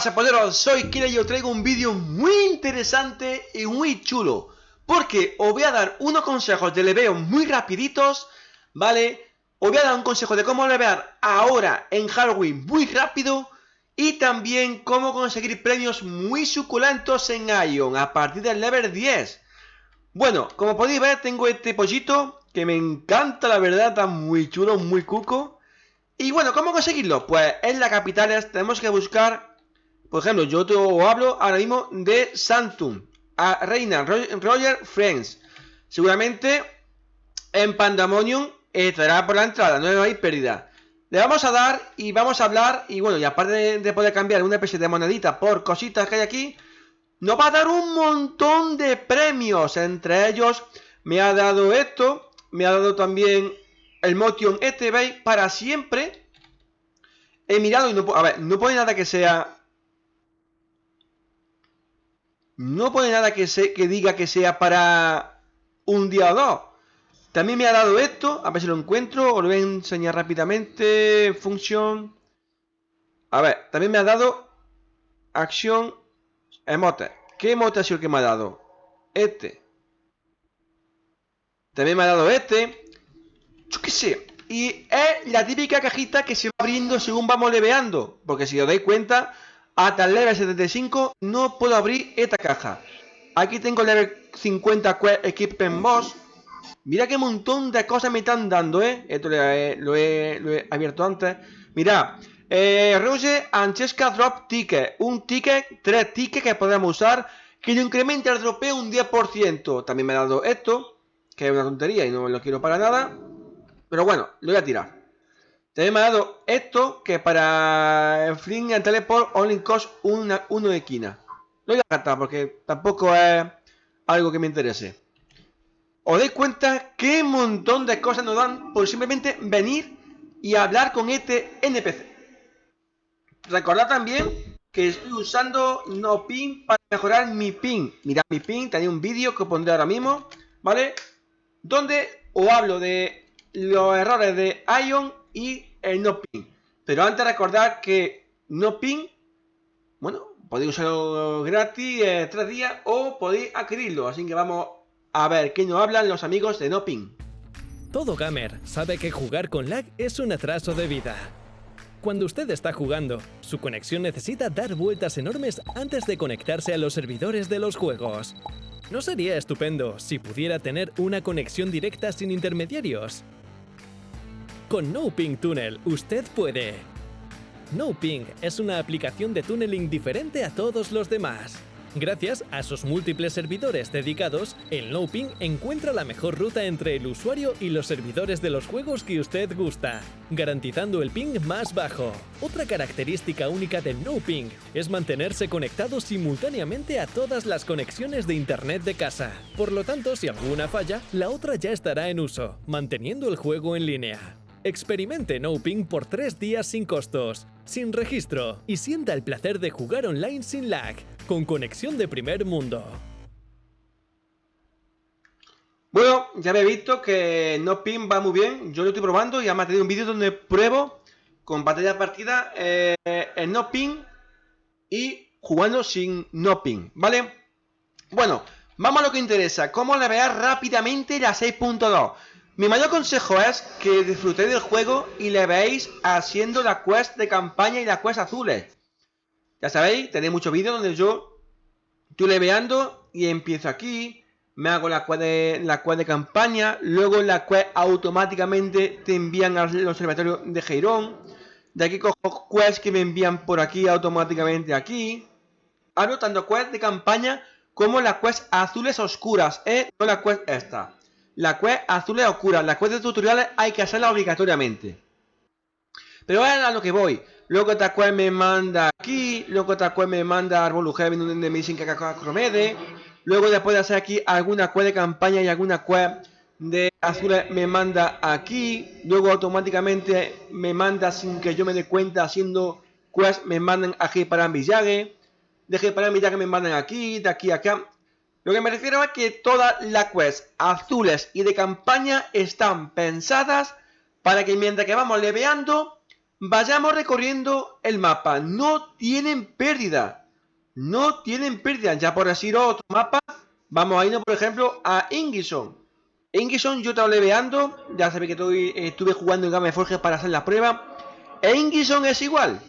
pasa, poderos? Soy Kira y os traigo un vídeo muy interesante y muy chulo. Porque os voy a dar unos consejos de leveo muy rapiditos, ¿vale? Os voy a dar un consejo de cómo levear ahora en Halloween muy rápido. Y también cómo conseguir premios muy suculentos en Ion a partir del level 10. Bueno, como podéis ver tengo este pollito que me encanta la verdad, está muy chulo, muy cuco. Y bueno, ¿cómo conseguirlo? Pues en la capital tenemos que buscar, por ejemplo, yo te hablo ahora mismo de Samsung, a Reina Roger Friends. Seguramente en Pandemonium estará por la entrada, no hay pérdida. Le vamos a dar y vamos a hablar, y bueno, y aparte de, poder cambiar una especie de monedita por cositas que hay aquí, nos va a dar un montón de premios. Entre ellos me ha dado esto, me ha dado también el Motion este, ¿veis? Para siempre. He mirado y no A ver, no pone nada que sea... No pone nada que, se, que diga que sea para un día o dos. También me ha dado esto. A ver si lo encuentro. Os lo voy a enseñar rápidamente. Función. A ver, también me ha dado acción emote. ¿Qué emote ha sido el que me ha dado? Este. También me ha dado este. Yo qué sé. Y es la típica cajita que se va abriendo según vamos leveando. Porque si os dais cuenta, hasta el level 75 no puedo abrir esta caja. Aquí tengo el level 50 Equipment Boss. Mira qué montón de cosas me están dando, ¿eh? Esto lo he, abierto antes. Mira, eh, Anchesca Drop Ticket. Un ticket, tres tickets que podemos usar. Que lo incrementa el dropeo un 10%. También me ha dado esto. Que es una tontería y no lo quiero para nada. Pero bueno, lo voy a tirar. También me ha dado esto que para Fling and Teleport only cost una, uno de esquina. Lo voy a gastar porque tampoco es algo que me interese. Os dais cuenta qué montón de cosas nos dan por simplemente venir y hablar con este NPC. Recordad también que estoy usando no ping para mejorar mi ping. Mirad mi ping, tenía un vídeo que pondré ahora mismo, ¿vale? Donde os hablo de los errores de Ion y el no ping. Pero antes recordar que no ping, bueno, podéis usarlo gratis eh, tres días o podéis adquirirlo. Así que vamos a ver qué nos hablan los amigos de no ping. Todo gamer sabe que jugar con lag es un atraso de vida. Cuando usted está jugando, su conexión necesita dar vueltas enormes antes de conectarse a los servidores de los juegos. ¿No sería estupendo si pudiera tener una conexión directa sin intermediarios? Con NoPing Tunnel usted puede. NoPing es una aplicación de tunneling diferente a todos los demás. Gracias a sus múltiples servidores dedicados, el NoPing encuentra la mejor ruta entre el usuario y los servidores de los juegos que usted gusta, garantizando el ping más bajo. Otra característica única del NoPing es mantenerse conectado simultáneamente a todas las conexiones de internet de casa. Por lo tanto, si alguna falla, la otra ya estará en uso, manteniendo el juego en línea. Experimente NoPing por 3 días sin costos, sin registro y sienta el placer de jugar online sin lag, con conexión de primer mundo. Bueno, ya habéis visto que NoPing va muy bien, yo lo estoy probando y además tenido un vídeo donde pruebo con pantalla partida eh, en NoPing y jugando sin NoPing, ¿vale? Bueno, vamos a lo que interesa, cómo navegar rápidamente la 6.2. Mi mayor consejo es que disfrutéis del juego y le veáis haciendo la quest de campaña y la quest azules. Ya sabéis, tenéis muchos vídeos donde yo estoy leveando y empiezo aquí, me hago la quest de, campaña, luego la quest automáticamente te envían al observatorio de Geirón, de aquí cojo quests que me envían por aquí automáticamente aquí. Hago tanto quest de campaña como las quests azules oscuras, ¿eh? No la quest esta. La quest azul es oscura. La quest de tutoriales hay que hacerla obligatoriamente. Pero a lo que voy. Luego esta quest me manda aquí. Luego esta quest me manda Heaven donde me dicen que Cromede. Luego después de hacer aquí alguna quest de campaña y alguna quest de azules me manda aquí. Luego automáticamente me manda sin que yo me dé cuenta haciendo quest me mandan aquí para Village. De para Village me mandan aquí, de aquí a acá. Lo que me refiero es que todas las quests azules y de campaña están pensadas para que mientras que vamos leveando, vayamos recorriendo el mapa. No tienen pérdida. No tienen pérdida. Ya por decir otro mapa, vamos a irnos, por ejemplo, a Ingison. Ingison yo estaba leveando, ya sabéis que estuve jugando en Game Forge para hacer la prueba. E Ingison es igual.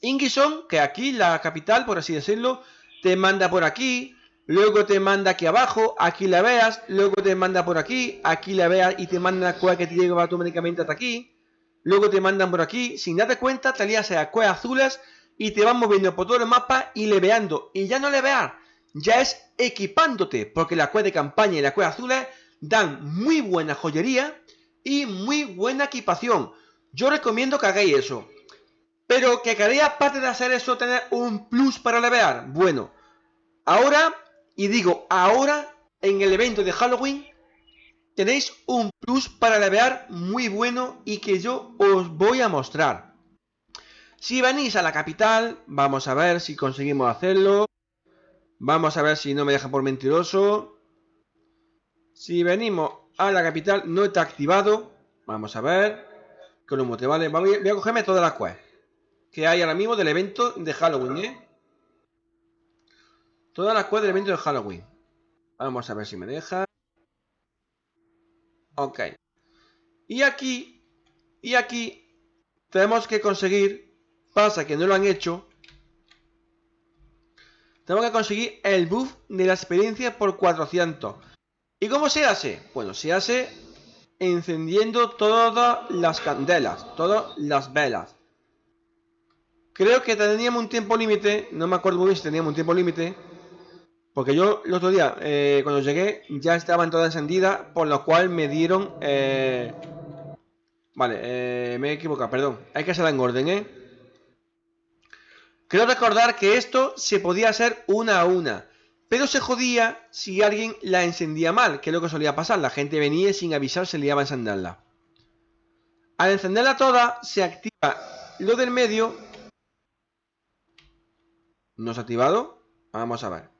Ingison, que aquí, la capital, por así decirlo, te manda por aquí, luego te manda aquí abajo, aquí la veas, luego te manda por aquí, aquí la veas y te manda la cueva que te lleva automáticamente hasta aquí, luego te mandan por aquí, sin darte cuenta, te lías a cuevas azules y te van moviendo por todo el mapa y leveando. Y ya no levear, ya es equipándote, porque la cueva de campaña y la cueva azules dan muy buena joyería y muy buena equipación. Yo recomiendo que hagáis eso. Pero que queréis aparte de hacer eso tener un plus para levear. Bueno, ahora, y digo ahora, en el evento de Halloween, tenéis un plus para levear muy bueno y que yo os voy a mostrar. Si venís a la capital, vamos a ver si conseguimos hacerlo. Vamos a ver si no me deja por mentiroso. Si venimos a la capital, no está activado. Vamos a ver. Que lo te vale. Voy a cogerme todas las quests que hay ahora mismo del evento de Halloween, ¿eh? Todas las quests del evento de Halloween. Vamos a ver si me deja. Ok. Y aquí, y aquí, tenemos que conseguir, pasa que no lo han hecho, tenemos que conseguir el buff de la experiencia por 400. ¿Y cómo se hace? Bueno, se hace encendiendo todas las candelas, todas las velas. Creo que teníamos un tiempo límite, no me acuerdo muy bien si teníamos un tiempo límite, porque yo el otro día, eh, cuando llegué, ya estaban todas encendidas, por lo cual me dieron... Eh, vale, eh, me he equivocado, perdón. Hay que hacerla en orden, ¿eh? Creo recordar que esto se podía hacer una a una, pero se jodía si alguien la encendía mal, que es lo que solía pasar. La gente venía y sin avisar se liaba a encenderla. Al encenderla toda, se activa lo del medio. ¿No se ha activado? Vamos a ver.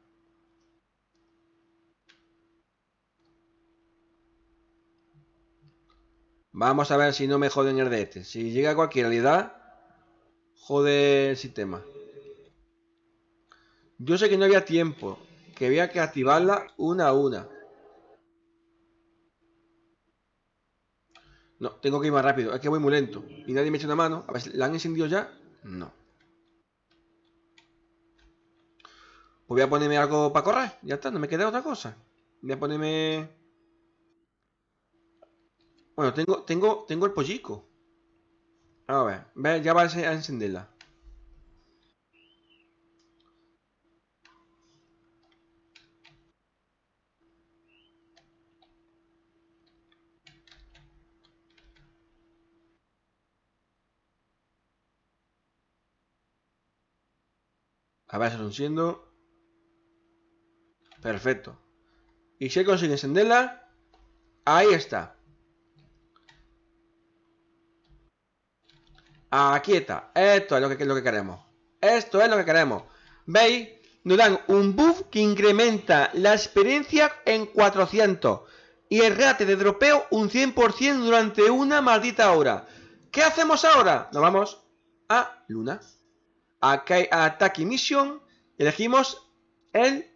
Vamos a ver si no me joden el de este. Si llega a cualquier realidad, jode el sistema. Yo sé que no había tiempo, que había que activarla una a una. No, tengo que ir más rápido, es que voy muy lento. Y nadie me echa una mano. A ver, ¿la han encendido ya? No. Pues voy a ponerme algo para correr. Ya está, no me queda otra cosa. Voy a ponerme... Bueno, tengo, tengo, tengo el pollico. A ver, ve, ya va a encenderla. A ver, se siendo. Perfecto. Y si consigue encenderla, ahí está. Aquí está. Esto es lo que, queremos. Esto es lo que queremos. ¿Veis? Nos dan un buff que incrementa la experiencia en 400. Y el rate de dropeo un 100% durante una maldita hora. ¿Qué hacemos ahora? Nos vamos a Luna. Acá hay Attack Mission. Elegimos el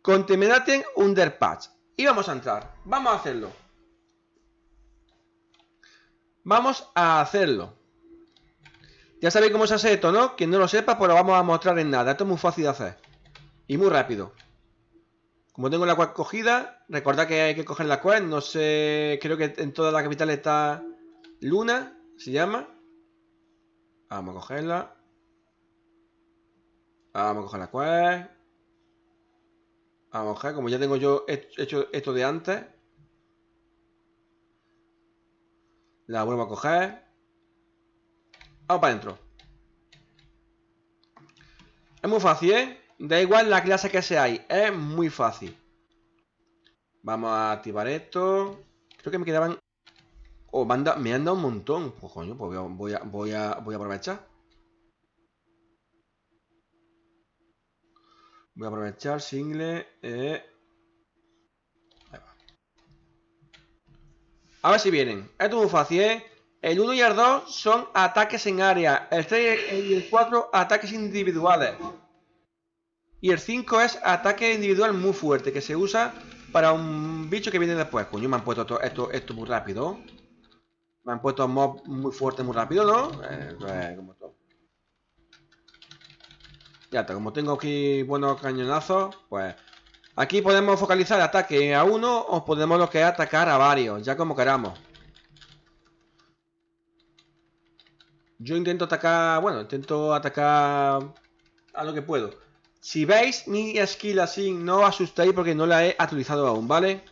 Contaminating Underpatch. Y vamos a entrar. Vamos a hacerlo. Vamos a hacerlo. Ya sabéis cómo se hace esto, ¿no? Quien no lo sepa, pues lo vamos a mostrar en nada. Esto es muy fácil de hacer. Y muy rápido. Como tengo la cual cogida, recordad que hay que coger la cual. No sé, creo que en toda la capital está Luna, se llama. Vamos a cogerla. Vamos a coger la cual. Vamos a coger, como ya tengo yo hecho esto de antes. La vuelvo a coger. Vamos para adentro. Es muy fácil, ¿eh? Da igual la clase que ahí. Es muy fácil. Vamos a activar esto. Creo que me quedaban... Oh, me han, dado, un montón. Pues coño, pues voy a, voy a, voy a, aprovechar. Voy a aprovechar single. Eh. A ver si vienen. Esto es muy fácil, ¿eh? El 1 y el 2 son ataques en área. El 3 y el 4 ataques individuales. Y el 5 es ataque individual muy fuerte, que se usa para un bicho que viene después. Coño, me han puesto esto, esto, muy rápido. Me han puesto mob muy fuerte muy rápido, ¿no? Eh, pues, como todo. Ya está, como tengo aquí buenos cañonazos, pues... Aquí podemos focalizar ataque a uno o podemos lo que atacar a varios, ya como queramos. Yo intento atacar, bueno, intento atacar a lo que puedo. Si veis mi skill así, no os asustéis porque no la he actualizado aún, ¿vale?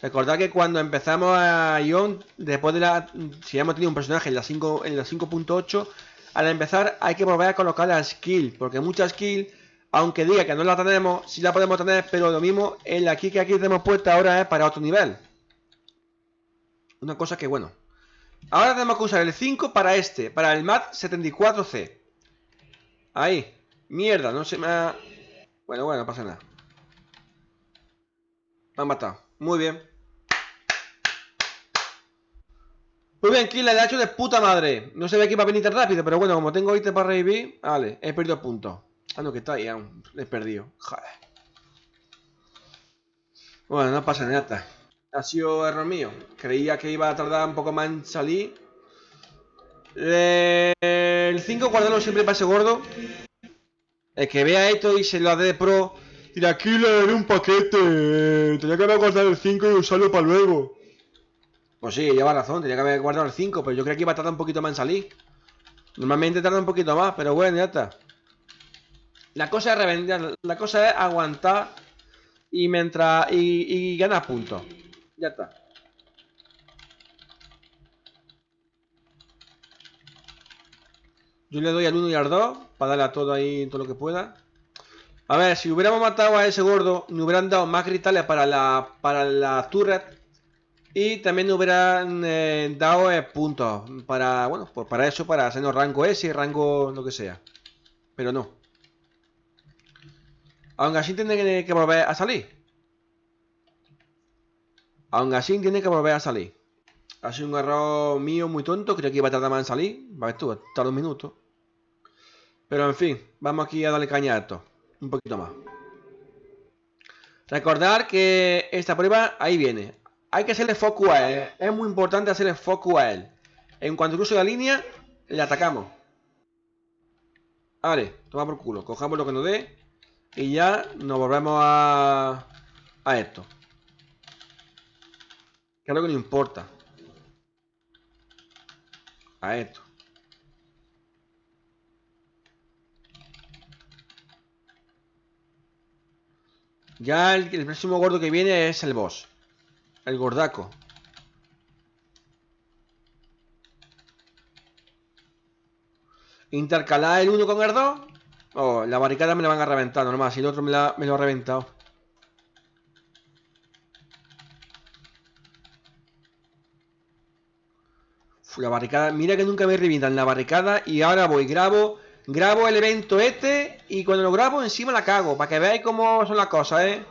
Recordad que cuando empezamos a Ion, después de la... Si hemos tenido un personaje en la 5.8, al empezar hay que volver a colocar la skill, porque mucha skill, aunque diga que no la tenemos, sí la podemos tener, pero lo mismo en la aquí que aquí tenemos puesta ahora es para otro nivel. Una cosa que bueno. Ahora tenemos que usar el 5 para este, para el MAT 74C. Ahí. Mierda, no se me ha... Bueno, bueno, no pasa nada. Me han matado. Muy bien. Muy bien, Kill, le ha hecho de puta madre. No se ve que iba a venir tan rápido, pero bueno, como tengo ítem para revivir... Vale, he perdido puntos. No, que está ahí aún. he perdido. Joder. Bueno, no pasa nada. Ha sido error mío. Creía que iba a tardar un poco más en salir. El 5 guardarlo siempre para ese gordo. El que vea esto y se lo dé de pro. Dirá, aquí le daré un paquete. Tenía que haber guardado el 5 y usarlo para luego. Pues sí, lleva razón, tenía que haber guardado el 5, pero yo creo que iba a tardar un poquito más en salir. Normalmente tarda un poquito más, pero bueno, ya está. La cosa es la cosa es aguantar y mientras y, y ganar puntos. Ya está. Yo le doy al 1 y al 2 para darle a todo ahí todo lo que pueda. A ver, si hubiéramos matado a ese gordo, me hubieran dado más cristales para la, para la turret y también nos hubieran eh, dado eh, puntos para, bueno, pues para eso, para hacernos rango S, rango lo que sea. Pero no. Aún así tiene que volver a salir. Aún así tiene que volver a salir. Ha sido un error mío muy tonto, creo que iba a tardar más en salir. Va a ver tú, un minuto. Pero en fin, vamos aquí a darle caña a esto. Un poquito más. Recordar que esta prueba ahí viene hay que hacerle foco a él. Es muy importante hacerle foco a él. En cuanto cruce la línea, le atacamos. Vale, toma por culo. Cojamos lo que nos dé. Y ya nos volvemos a, a esto. Que es lo que nos importa. A esto. Ya el, próximo gordo que viene es el boss. El gordaco. Intercalar el uno con el 2. Oh, la barricada me la van a reventar, normal. Si el otro me, la, lo ha reventado. la barricada. Mira que nunca me revientan la barricada. Y ahora voy, grabo. Grabo el evento este. Y cuando lo grabo, encima la cago. Para que veáis cómo son las cosas, eh.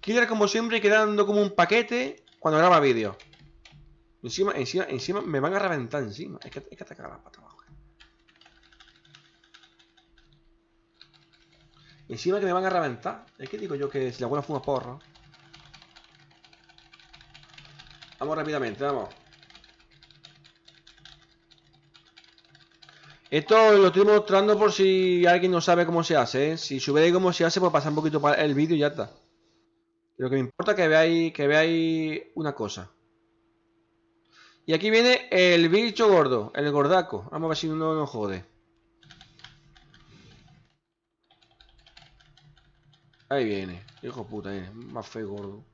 Killer como siempre quedando como un paquete cuando graba vídeo. Encima, encima, encima me van a reventar encima. Es que, hay que atacar la pata abajo. Encima que me van a reventar. Es que digo yo que si la abuela fuma porro. Vamos rápidamente, vamos. Esto lo estoy mostrando por si alguien no sabe cómo se hace. ¿eh? Si subéis cómo se hace, pues pasa un poquito para el vídeo y ya está. Lo que me importa es que veáis, que veáis una cosa. Y aquí viene el bicho gordo, el gordaco. Vamos a ver si no nos jode. Ahí viene. Hijo puta, viene. Más feo gordo.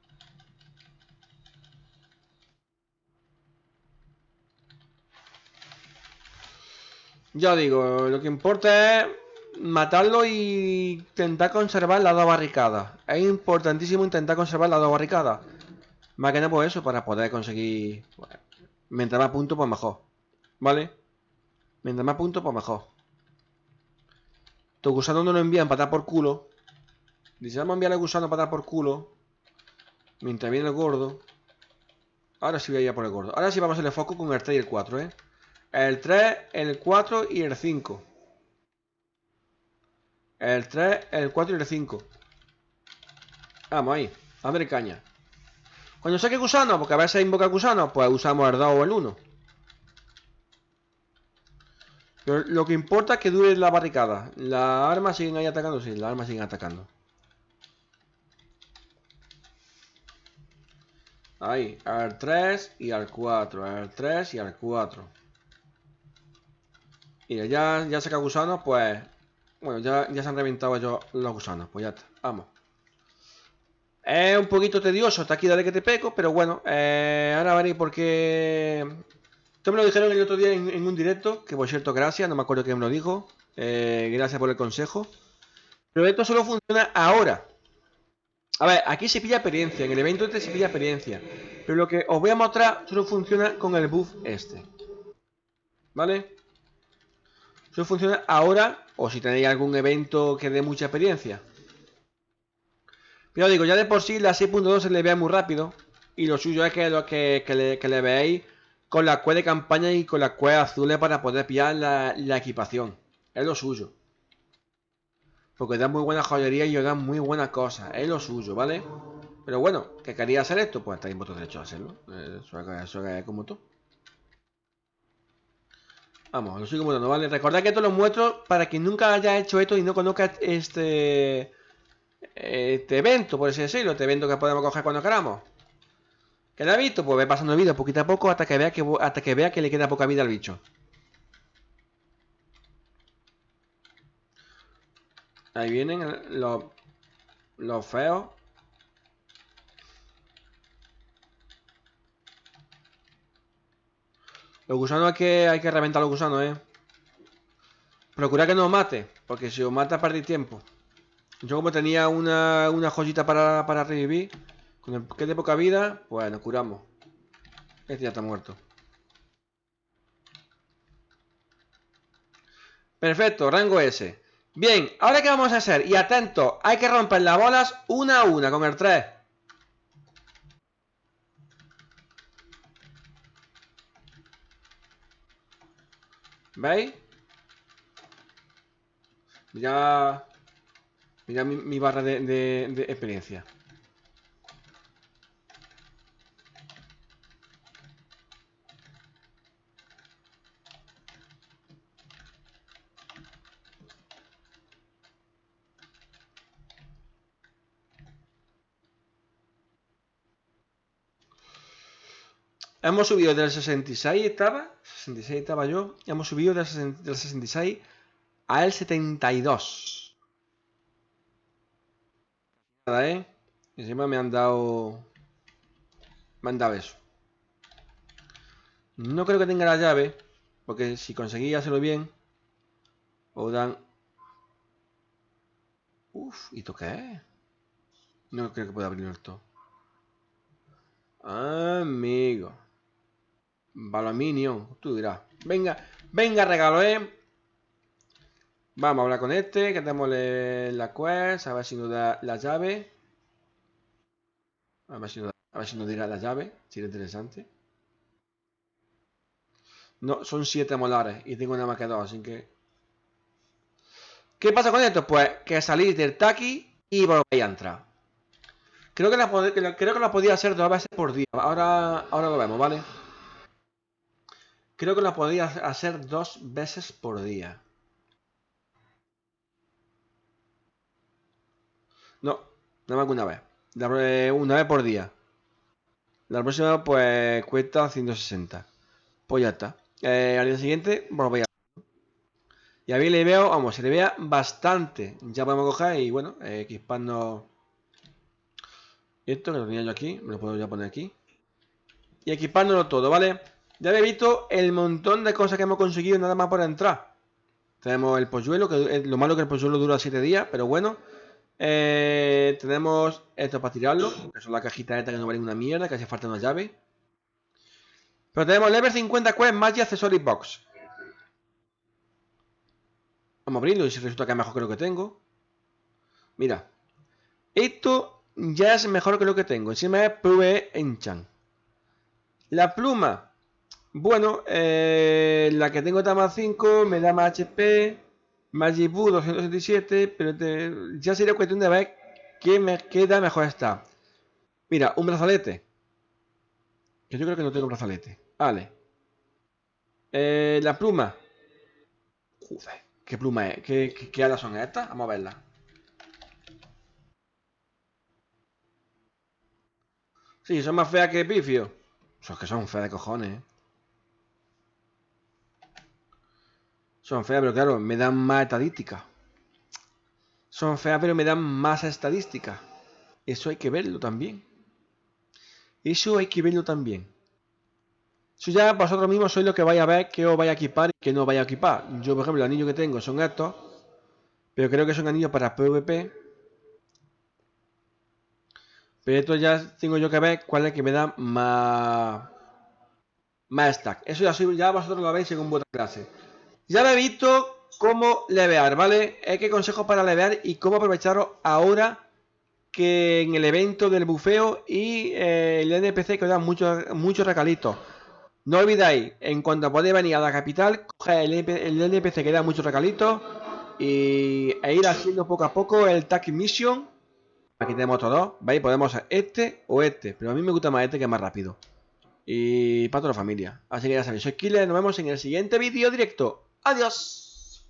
Ya digo, lo que importa es matarlo y intentar conservar la dos barricadas. Es importantísimo intentar conservar la dos barricadas. Más que nada por eso, para poder conseguir... mientras más puntos, pues mejor. ¿Vale? Mientras más puntos, pues mejor. Tu gusano no lo envían para dar por culo. Dice, vamos a enviar al gusano para dar por culo. Mientras viene el gordo. Ahora sí voy a ir a por el gordo. Ahora sí vamos a hacerle foco con el 3 y el 4, ¿eh? El 3, el 4 y el 5. El 3, el 4 y el 5. Vamos ahí. Dándole caña. Cuando saque gusano, porque a veces invoca gusano, pues usamos el 2 o el 1. Pero lo que importa es que dure la barricada. Las armas siguen ahí atacando, sí, las armas siguen atacando. Ahí, al 3 y al 4, al 3 y al 4. Y ya, ya saca gusanos, pues... Bueno, ya, ya se han reventado ellos los gusanos, pues ya está, vamos. Es un poquito tedioso, está aquí dale que te peco, pero bueno, eh, ahora veréis por qué... Esto me lo dijeron el otro día en, un directo, que por cierto, gracias, no me acuerdo quién me lo dijo. Eh, gracias por el consejo. Pero esto solo funciona ahora. A ver, aquí se pilla experiencia, en el evento este se pilla experiencia. Pero lo que os voy a mostrar solo funciona con el buff este. ¿Vale? Solo funciona ahora o si tenéis algún evento que dé mucha experiencia. Pero digo, ya de por sí la 6.2 se le vea muy rápido. Y lo suyo es que, lo que, le, veáis con la cueva de campaña y con la cueva azules para poder pillar la, la equipación. Es lo suyo. Porque da muy buena joyería y os da muy buenas cosas. Es lo suyo, ¿vale? Pero bueno, que quería hacer esto, pues estáis en vuestro derecho a hacerlo. Eh, eso, es como tú. Vamos, lo sigo mostrando, ¿vale? Recordad que esto lo muestro para quien nunca haya hecho esto y no conozca este... Este evento, por así decirlo. Este evento que podemos coger cuando queramos. ¿Que lo ha visto? Pues ve pasando vídeo poquito a poco hasta que vea que, hasta que vea que le queda poca vida al bicho. Ahí vienen los, los feos. Los gusanos hay que, hay que reventar los gusanos, eh. Procura que no os mate, porque si os mata perdéis tiempo. Yo como tenía una, una joyita para, para revivir, con el que de poca vida, pues nos curamos. Este ya está muerto. Perfecto, rango S. Bien, ahora qué vamos a hacer, y atento, hay que romper las bolas una a una con el 3. ¿Veis? Mira, mira mi, barra de, de experiencia. Hemos subido del 66 estaba, 66 estaba yo, hemos subido del, 66 al 72. Nada, ¿eh? Encima me han dado... Me han dado eso. No creo que tenga la llave, porque si conseguí hacerlo bien, o dan... Uf, ¿y esto qué? No creo que pueda abrirlo esto. Amigo. Balaminio, tú dirás. Venga, venga, regalo, ¿eh? Vamos a hablar con este, que tenemos la quest, a ver si nos da la llave. A ver si nos, a ver si nos dirá la llave, es interesante. No, son siete molares y tengo nada más que dos, así que... ¿Qué pasa con esto? Pues que salís del taqui y volvéis a entrar. Creo que, la, creo que la podía hacer dos veces por día. Ahora, ahora lo vemos, ¿vale? Creo que la podía hacer dos veces por día. No, nada más que una vez. Una vez por día. La próxima pues cuesta 160. Pues ya está. Eh, al día siguiente volvéis a... Y a mí le veo, vamos, se le vea bastante. Ya podemos coger y bueno, eh, equipando esto que lo tenía yo aquí, me lo puedo ya poner aquí. Y equipándolo todo, ¿vale? Ya habéis visto el montón de cosas que hemos conseguido nada más por entrar. Tenemos el polluelo, que lo malo que el polluelo dura 7 días, pero bueno. Eh, tenemos esto para tirarlo, que son las cajitas estas que no valen una mierda, que hace falta una llave. Pero tenemos level 50 quest, Magic Accessory Box. Vamos a abrirlo y si resulta que es mejor que lo que tengo. Mira. Esto ya es mejor que lo que tengo. Encima es PvE Enchant. La pluma. Bueno, eh, la que tengo más 5 me da más HP, Magic 267, pero ya sería cuestión de ver qué me queda mejor está. Mira, un brazalete. Que yo creo que no tengo brazalete. Vale. Eh, la pluma. Joder, ¿qué pluma es? ¿Qué, qué, alas son estas? Vamos a verlas. Sí, son más feas que pifio. Son que son feas de cojones, Son feas, pero claro, me dan más estadística. Son feas, pero me dan más estadística. Eso hay que verlo también. Eso hay que verlo también. Eso ya vosotros mismos sois lo que vais a ver que os vaya a equipar y que no vaya a equipar. Yo, por ejemplo, los anillos que tengo son estos. Pero creo que son anillos para PvP. Pero esto ya tengo yo que ver cuál es el que me da más... Más stack. Eso ya, ya vosotros lo veis según vuestra clase. Ya lo he visto cómo levear, ¿vale? Es que consejos para levear y cómo aprovecharos ahora que en el evento del bufeo y eh, el NPC que os muchos mucho recalitos. No olvidáis, en cuanto podéis venir a la capital, coger el, NPC que da muchos recalitos y, e ir haciendo poco a poco el Tag Mission. Aquí tenemos todos, ¿veis? Podemos hacer este o este, pero a mí me gusta más este que es más rápido. Y para toda la familia. Así que ya sabéis, soy Killer, nos vemos en el siguiente vídeo directo. Adiós.